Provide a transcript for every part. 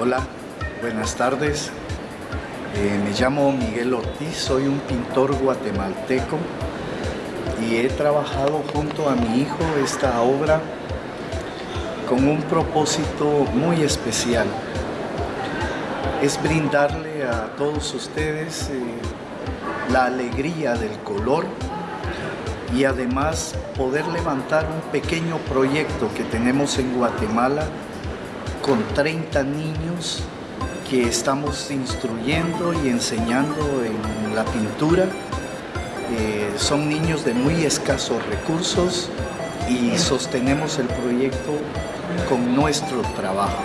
Hola, buenas tardes. Eh, me llamo Miguel Ortiz, soy un pintor guatemalteco y he trabajado junto a mi hijo esta obra con un propósito muy especial. Es brindarle a todos ustedes eh, la alegría del color y además poder levantar un pequeño proyecto que tenemos en Guatemala con 30 niños que estamos instruyendo y enseñando en la pintura. Eh, son niños de muy escasos recursos y sostenemos el proyecto con nuestro trabajo.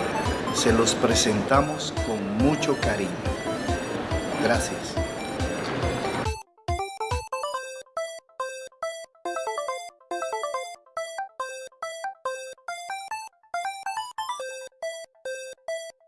Se los presentamos con mucho cariño. Gracias.